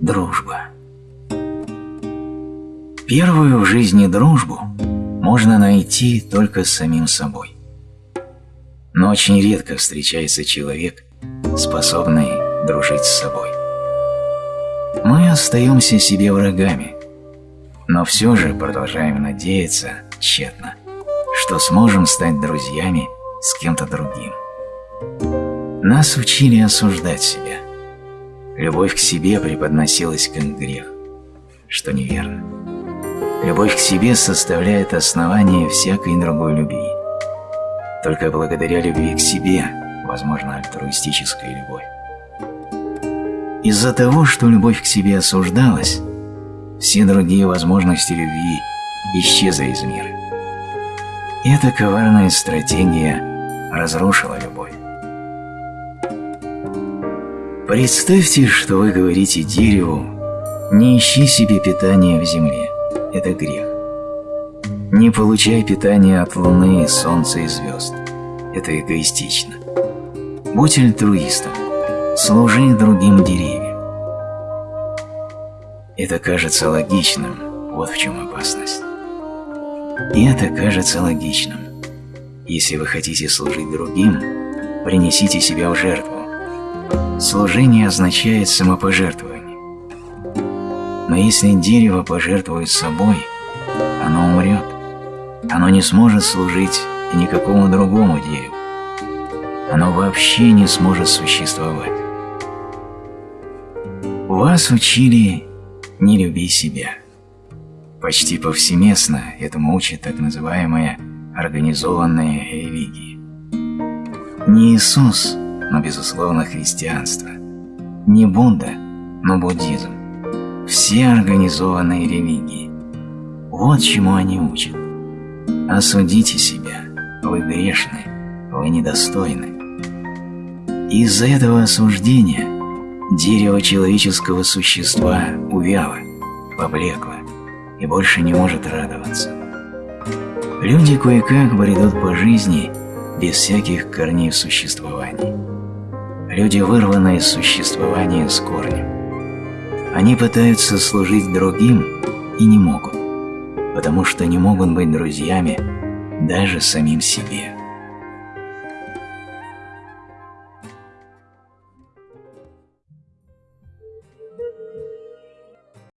Дружба. Первую в жизни дружбу можно найти только с самим собой. Но очень редко встречается человек, способный дружить с собой. Мы остаемся себе врагами, но все же продолжаем надеяться тщетно, что сможем стать друзьями с кем-то другим. Нас учили осуждать себя. Любовь к себе преподносилась как грех, что неверно. Любовь к себе составляет основание всякой другой любви. Только благодаря любви к себе возможна альтруистическая любовь. Из-за того, что любовь к себе осуждалась, все другие возможности любви исчезли из мира. Эта коварная стратегия разрушила любовь. Представьте, что вы говорите дереву «Не ищи себе питания в земле, это грех». Не получай питания от луны, солнца и звезд, это эгоистично. Будь альтруистом, служи другим деревьям. Это кажется логичным, вот в чем опасность. И это кажется логичным. Если вы хотите служить другим, принесите себя в жертву, Служение означает самопожертвование. Но если дерево пожертвует собой, оно умрет. Оно не сможет служить никакому другому дереву. Оно вообще не сможет существовать. Вас учили «не люби себя». Почти повсеместно этому учат так называемые организованные религии. Не Иисус – но, безусловно, христианство. Не Будда, но буддизм. Все организованные религии. Вот чему они учат. Осудите себя. Вы грешны. Вы недостойны. Из-за этого осуждения дерево человеческого существа увяло, поблекло и больше не может радоваться. Люди кое-как бредут по жизни без всяких корней существования. Люди вырваны из существования с корнем. Они пытаются служить другим и не могут, потому что не могут быть друзьями даже самим себе.